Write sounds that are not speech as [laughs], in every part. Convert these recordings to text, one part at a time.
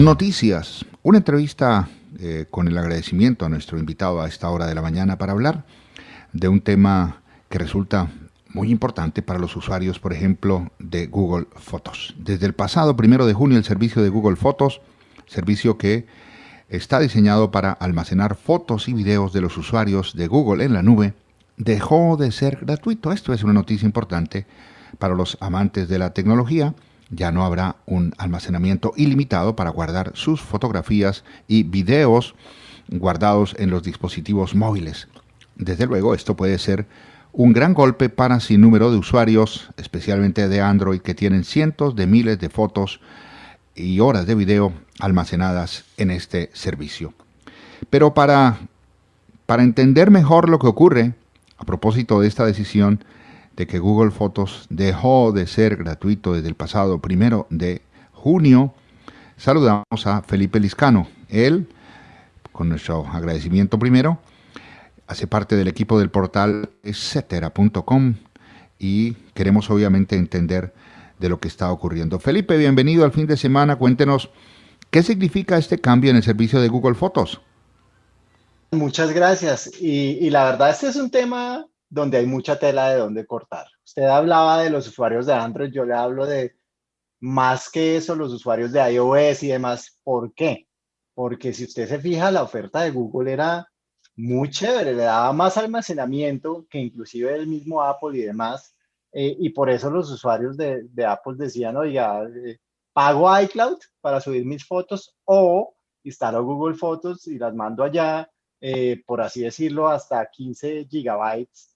Noticias. Una entrevista eh, con el agradecimiento a nuestro invitado a esta hora de la mañana para hablar de un tema que resulta muy importante para los usuarios, por ejemplo, de Google Fotos. Desde el pasado primero de junio, el servicio de Google Fotos, servicio que está diseñado para almacenar fotos y videos de los usuarios de Google en la nube, dejó de ser gratuito. Esto es una noticia importante para los amantes de la tecnología ya no habrá un almacenamiento ilimitado para guardar sus fotografías y videos guardados en los dispositivos móviles. Desde luego, esto puede ser un gran golpe para sin número de usuarios, especialmente de Android, que tienen cientos de miles de fotos y horas de video almacenadas en este servicio. Pero para, para entender mejor lo que ocurre, a propósito de esta decisión, de que Google Fotos dejó de ser gratuito desde el pasado primero de junio, saludamos a Felipe Liscano. Él, con nuestro agradecimiento primero, hace parte del equipo del portal etcétera.com y queremos obviamente entender de lo que está ocurriendo. Felipe, bienvenido al fin de semana. Cuéntenos qué significa este cambio en el servicio de Google Fotos. Muchas gracias. Y, y la verdad, este es un tema donde hay mucha tela de donde cortar. Usted hablaba de los usuarios de Android, yo le hablo de más que eso, los usuarios de iOS y demás. ¿Por qué? Porque si usted se fija, la oferta de Google era muy chévere, le daba más almacenamiento que inclusive el mismo Apple y demás. Eh, y por eso los usuarios de, Apple decían, oiga, eh, pago iCloud para subir mis fotos o instalo Google Fotos y las mando allá, eh, por así decirlo, hasta 15 gigabytes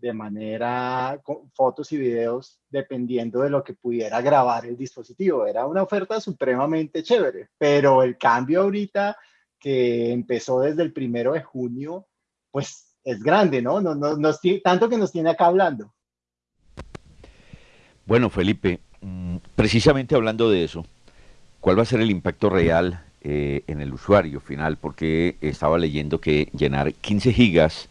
de manera con fotos y videos dependiendo de lo que pudiera grabar el dispositivo. Era una oferta supremamente chévere, pero el cambio ahorita que empezó desde el primero de junio, pues es grande, ¿no? no, no, no tanto que nos tiene acá hablando. Bueno, Felipe, mm, precisamente hablando de eso, ¿cuál va a ser el impacto real eh, en el usuario final? Porque estaba leyendo que llenar 15 gigas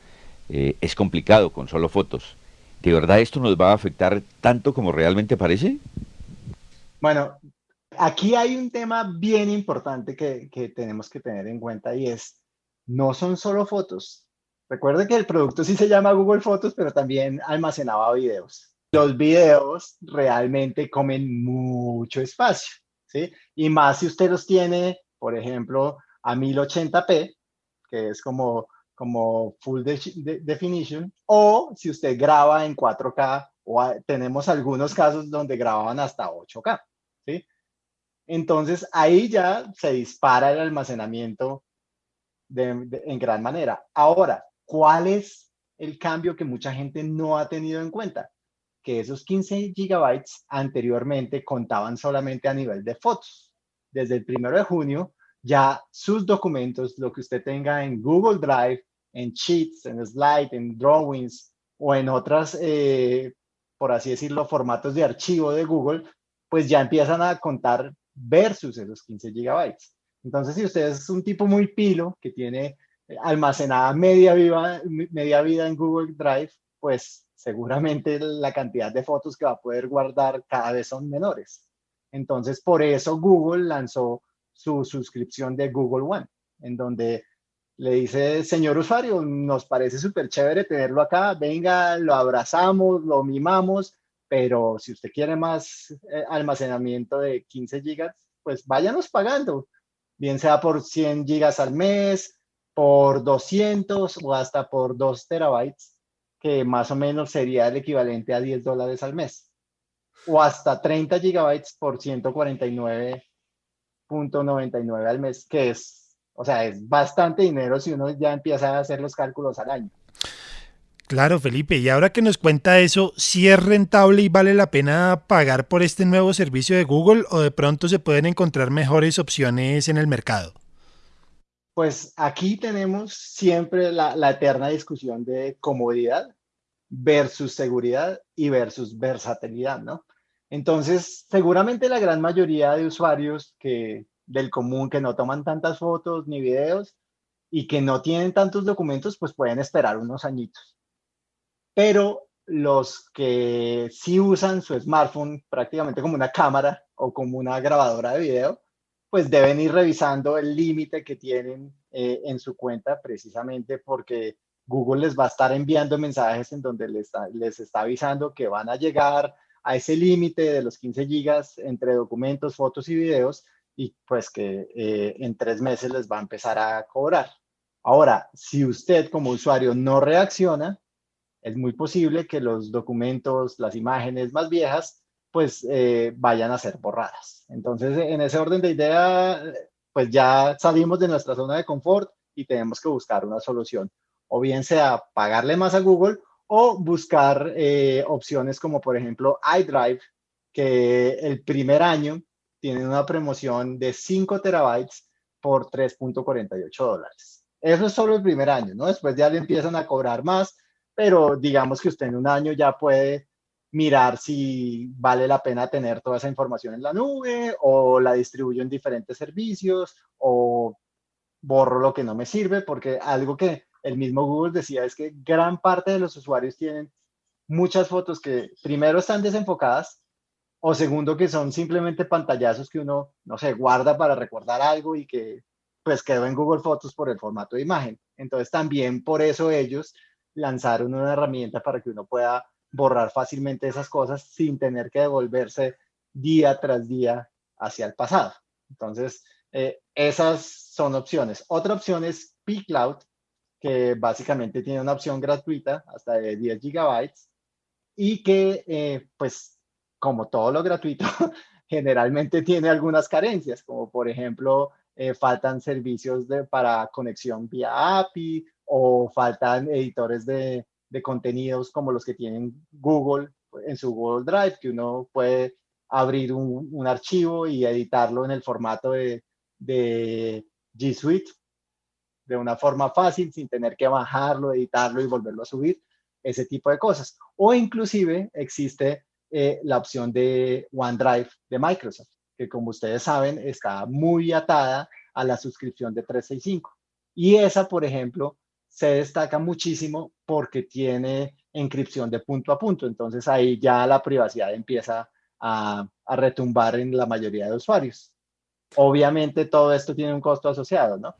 eh, es complicado con solo fotos. ¿De verdad esto nos va a afectar tanto como realmente parece? Bueno, aquí hay un tema bien importante que, que tenemos que tener en cuenta y es, no son solo fotos. Recuerde que el producto sí se llama Google Fotos, pero también almacenaba videos. Los videos realmente comen mucho espacio, ¿sí? Y más si usted los tiene, por ejemplo, a 1080p, que es como como full definition, o si usted graba en 4K, o tenemos algunos casos donde grababan hasta 8K, ¿sí? Entonces ahí ya se dispara el almacenamiento en gran manera. Ahora, ¿cuál es el cambio que mucha gente no ha tenido en cuenta? Que esos 15 gigabytes anteriormente contaban solamente a nivel de fotos. Desde el primero de junio, ya sus documentos, lo que usted tenga en Google Drive, en Sheets, en Slide, en Drawings o en otras, eh, por así decirlo, formatos de archivo de Google, pues ya empiezan a contar versus esos 15 gigabytes. Entonces, si usted es un tipo muy pilo que tiene almacenada media, viva, media vida en Google Drive, pues seguramente la cantidad de fotos que va a poder guardar cada vez son menores. Entonces, por eso Google lanzó su suscripción de Google One, en donde le dice, señor usuario, nos parece súper chévere tenerlo acá, venga, lo abrazamos, lo mimamos, pero si usted quiere más eh, almacenamiento de 15 gigas, pues váyanos pagando, bien sea por 100 gigas al mes, por 200 o hasta por 2 terabytes, que más o menos sería el equivalente a 10 dólares al mes, o hasta 30 gigabytes por 149.99 al mes, que es o sea, es bastante dinero si uno ya empieza a hacer los cálculos al año. Claro, Felipe, y ahora que nos cuenta eso, ¿sí es rentable y vale la pena pagar por este nuevo servicio de Google o de pronto se pueden encontrar mejores opciones en el mercado? Pues aquí tenemos siempre la, la eterna discusión de comodidad versus seguridad y versus versatilidad, ¿no? Entonces, seguramente la gran mayoría de usuarios que del común que no toman tantas fotos ni videos y que no tienen tantos documentos, pues pueden esperar unos añitos. Pero los que sí usan su smartphone prácticamente como una cámara o como una grabadora de video, pues deben ir revisando el límite que tienen eh, en su cuenta precisamente porque Google les va a estar enviando mensajes en donde les está, les está avisando que van a llegar a ese límite de los 15 gigas entre documentos, fotos y videos y pues que eh, en tres meses les va a empezar a cobrar. Ahora, si usted como usuario no reacciona, es muy posible que los documentos, las imágenes más viejas, pues eh, vayan a ser borradas. Entonces, en ese orden de idea, pues ya salimos de nuestra zona de confort y tenemos que buscar una solución. O bien sea pagarle más a Google o buscar eh, opciones como por ejemplo iDrive, que el primer año tiene una promoción de 5 terabytes por 3.48 dólares. Eso es solo el primer año, ¿no? Después ya le empiezan a cobrar más, pero digamos que usted en un año ya puede mirar si vale la pena tener toda esa información en la nube o la distribuyo en diferentes servicios o borro lo que no me sirve, porque algo que el mismo Google decía es que gran parte de los usuarios tienen muchas fotos que primero están desenfocadas o segundo que son simplemente pantallazos que uno, no sé, guarda para recordar algo y que pues quedó en Google Fotos por el formato de imagen. Entonces también por eso ellos lanzaron una herramienta para que uno pueda borrar fácilmente esas cosas sin tener que devolverse día tras día hacia el pasado. Entonces, eh, esas son opciones. Otra opción es pCloud, que básicamente tiene una opción gratuita hasta de 10 gigabytes y que, eh, pues, como todo lo gratuito, [laughs] generalmente tiene algunas carencias, como por ejemplo, eh, faltan servicios de, para conexión vía API o faltan editores de, de contenidos como los que tienen Google en su Google Drive, que uno puede abrir un, un archivo y editarlo en el formato de, de, G Suite de una forma fácil, sin tener que bajarlo, editarlo y volverlo a subir, ese tipo de cosas. O inclusive existe eh, la opción de OneDrive de Microsoft, que como ustedes saben está muy atada a la suscripción de 365. Y esa, por ejemplo, se destaca muchísimo porque tiene encripción de punto a punto. Entonces ahí ya la privacidad empieza a, retumbar en la mayoría de usuarios. Obviamente todo esto tiene un costo asociado, ¿no?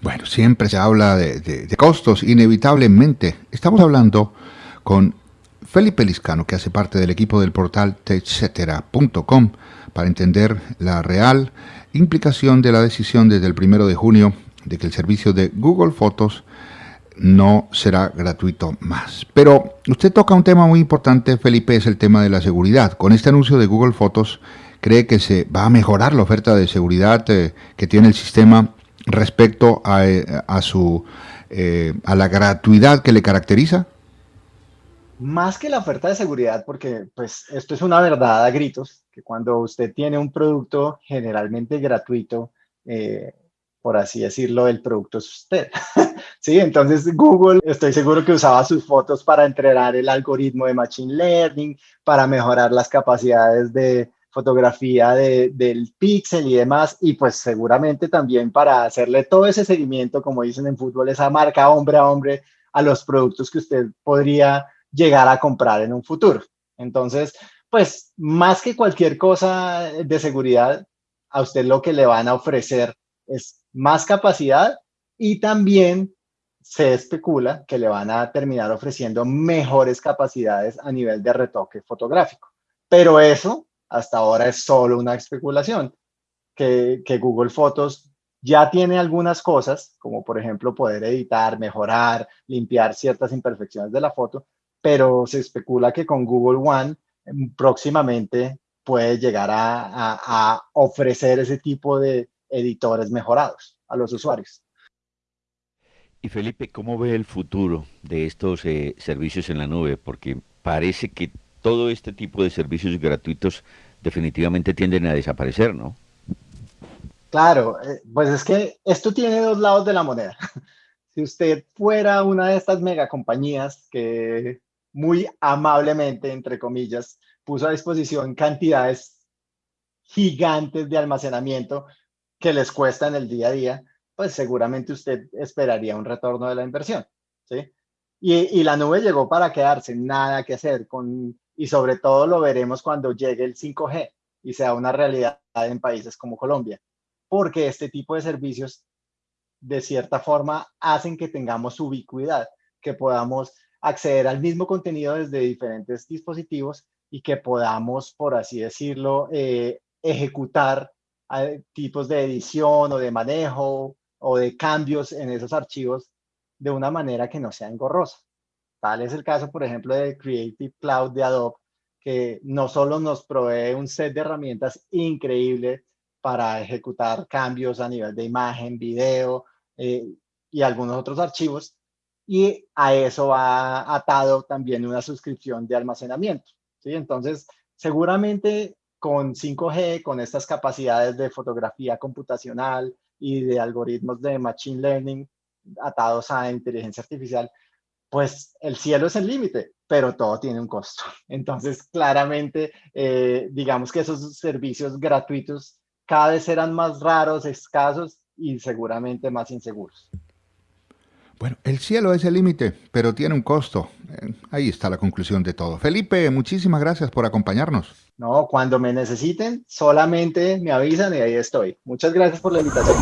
Bueno, siempre se habla de, costos, inevitablemente. Estamos hablando con Felipe Liscano, que hace parte del equipo del portal techcetera.com, para entender la real implicación de la decisión desde el primero de junio de que el servicio de Google Fotos no será gratuito más. Pero usted toca un tema muy importante, Felipe, es el tema de la seguridad. Con este anuncio de Google Fotos, ¿cree que se va a mejorar la oferta de seguridad eh, que tiene el sistema respecto a, eh, su, eh, a la gratuidad que le caracteriza? Más que la oferta de seguridad, porque pues esto es una verdad a gritos, que cuando usted tiene un producto generalmente gratuito, por así decirlo, el producto es usted. [laughs] sí, entonces Google, estoy seguro que usaba sus fotos para entrenar el algoritmo de Machine Learning, para mejorar las capacidades de fotografía del pixel y demás, y pues seguramente también para hacerle todo ese seguimiento, como dicen en fútbol, esa marca hombre a hombre a los productos que usted podría llegar a comprar en un futuro. Entonces, pues más que cualquier cosa de seguridad, a usted lo que le van a ofrecer es más capacidad y también se especula que le van a terminar ofreciendo mejores capacidades a nivel de retoque fotográfico. Pero eso hasta ahora es solo una especulación, que, Google Fotos ya tiene algunas cosas, como por ejemplo poder editar, mejorar, limpiar ciertas imperfecciones de la foto, pero se especula que con Google One mm, próximamente puede llegar a ofrecer ese tipo de, editores mejorados a los usuarios. Y Felipe, ¿cómo ve el futuro de estos eh, servicios en la nube? Porque parece que todo este tipo de servicios gratuitos definitivamente tienden a desaparecer, ¿no? Claro, eh, pues es que esto tiene dos lados de la moneda. [laughs] Si usted fuera una de estas megacompañías que muy amablemente, entre comillas, puso a disposición cantidades gigantes de almacenamiento que les cuesta en el día a día, pues seguramente usted esperaría un retorno de la inversión, ¿sí? Y, la nube llegó para quedarse, nada que hacer, con, y sobre todo lo veremos cuando llegue el 5G. y sea una realidad en países como Colombia, porque este tipo de servicios de cierta forma hacen que tengamos ubicuidad, que podamos acceder al mismo contenido desde diferentes dispositivos y que podamos, por así decirlo, eh, ejecutar eh, tipos de edición o de manejo o de cambios en esos archivos de una manera que no sea engorrosa. Tal es el caso, por ejemplo, de Creative Cloud de Adobe, que no solo nos provee un set de herramientas increíble para ejecutar cambios a nivel de imagen, video eh, y algunos otros archivos, y a eso va atado también una suscripción de almacenamiento. ¿sí? Entonces, seguramente con 5G, con estas capacidades de fotografía computacional y de algoritmos de machine learning atados a inteligencia artificial, pues el cielo es el límite, pero todo tiene un costo. [laughs] Entonces, claramente, eh, digamos que esos servicios gratuitos cada vez serán más raros, escasos y seguramente más inseguros. Bueno, el cielo es el límite, pero tiene un costo. Eh, ahí está la conclusión de todo. Felipe, muchísimas gracias por acompañarnos. No, cuando me necesiten, solamente me avisan y ahí estoy. Muchas gracias por la invitación.